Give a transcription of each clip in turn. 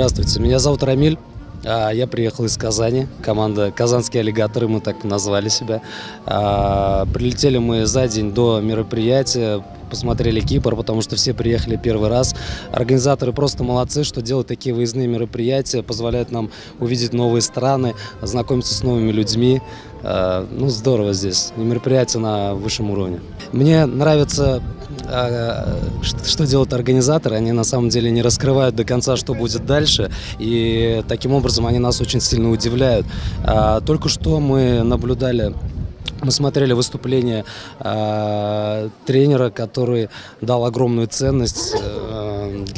Здравствуйте, меня зовут Рамиль. А, Я приехал из Казани, команда «Казанские аллигаторы», мы так назвали себя. А, Прилетели мы за день до мероприятия, посмотрели Кипр, потому что все приехали первый раз. Организаторы просто молодцы, что делают такие выездные мероприятия, позволяют нам увидеть новые страны, знакомиться с новыми людьми. А, Ну, здорово здесь, и мероприятие на высшем уровне. Мне нравится ш- что делают организаторы, они на самом деле не раскрывают до конца, что будет дальше, и таким образом они нас очень сильно удивляют. А, Только что мы наблюдали мы смотрели выступление а, тренера, который дал огромную ценность э,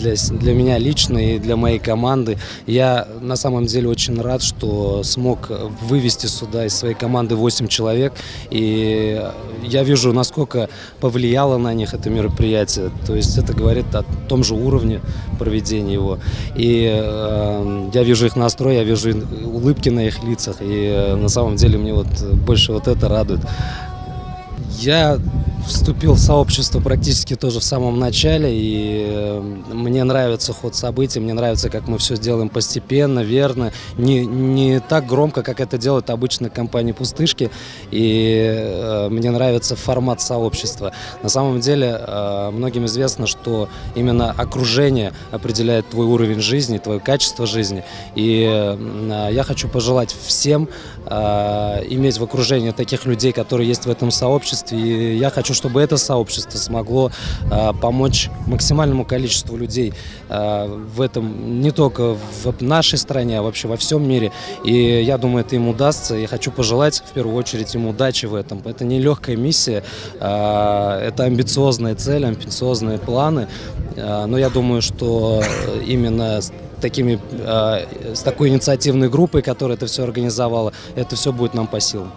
для, для меня лично и для моей команды. Я на самом деле очень рад, что смог вывести сюда из своей команды 8 человек. И я вижу, насколько повлияло на них это мероприятие. То есть это говорит о том же уровне проведения его. И э, я вижу их настрой, я вижу улыбки на их лицах. И э, на самом деле мне вот больше вот это радует. Я вступил в сообщество практически тоже в самом начале, и э, мне нравится ход событий, мне нравится, как мы все делаем постепенно, верно, не, не так громко, как это делают обычно компании «Пустышки», и э, мне нравится формат сообщества. На самом деле, э, многим известно, что именно окружение определяет твой уровень жизни, твое качество жизни, и я хочу пожелать всем иметь в окружении таких людей, которые есть в этом сообществе. И я хочу, чтобы это сообщество смогло э, помочь максимальному количеству людей э, в этом, не только в нашей стране, а вообще во всем мире. И я думаю, это им удастся. Я хочу пожелать в первую очередь им удачи в этом. Это не легкая миссия, э, это амбициозная цель, амбициозные планы. Э, но я думаю, что именно такими, э, с такой инициативной группой, которая это все организовала, это все будет нам по силам.